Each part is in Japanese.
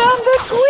on the queen!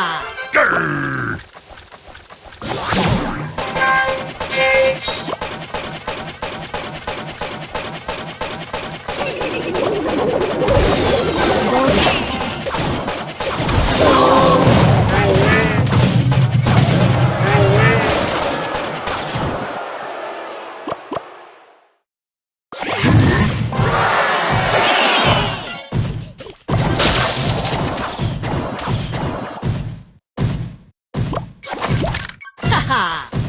Maya. Ha!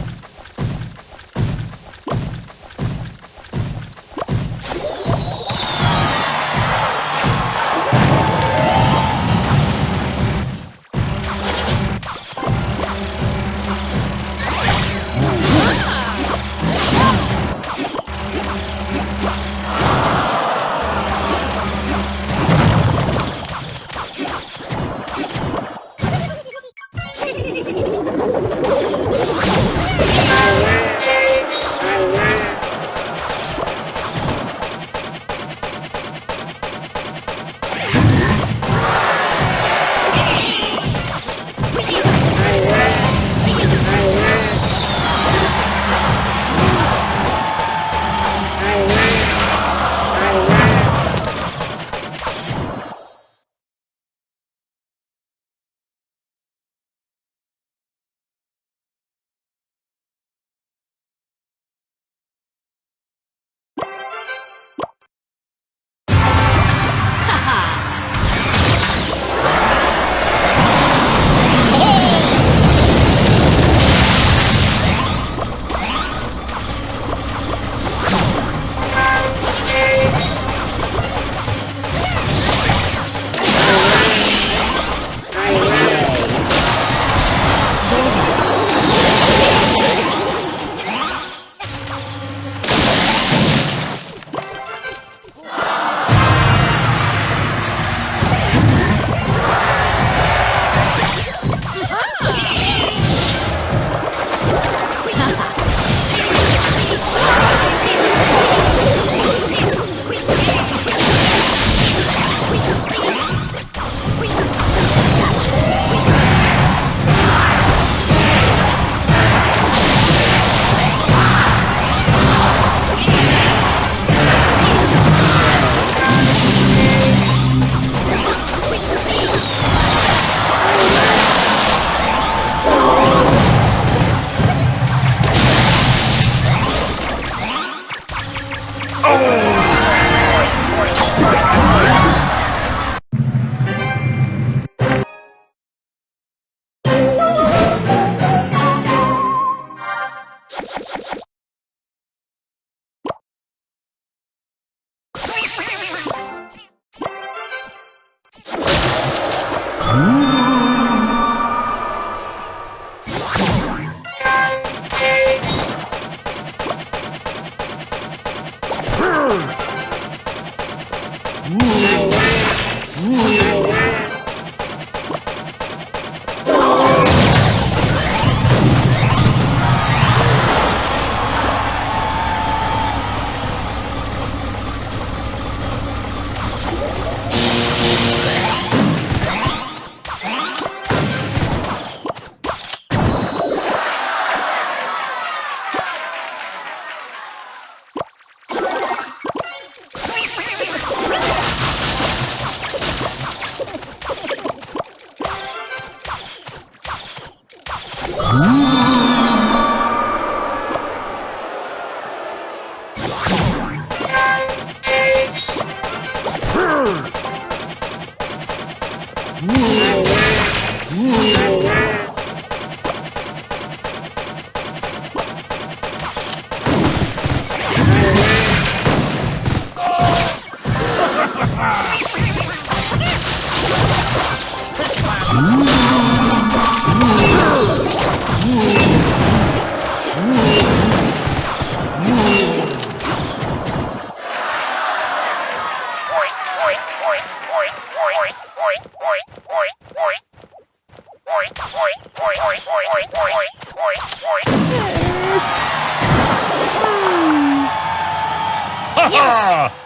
Ha ha!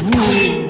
Ooh.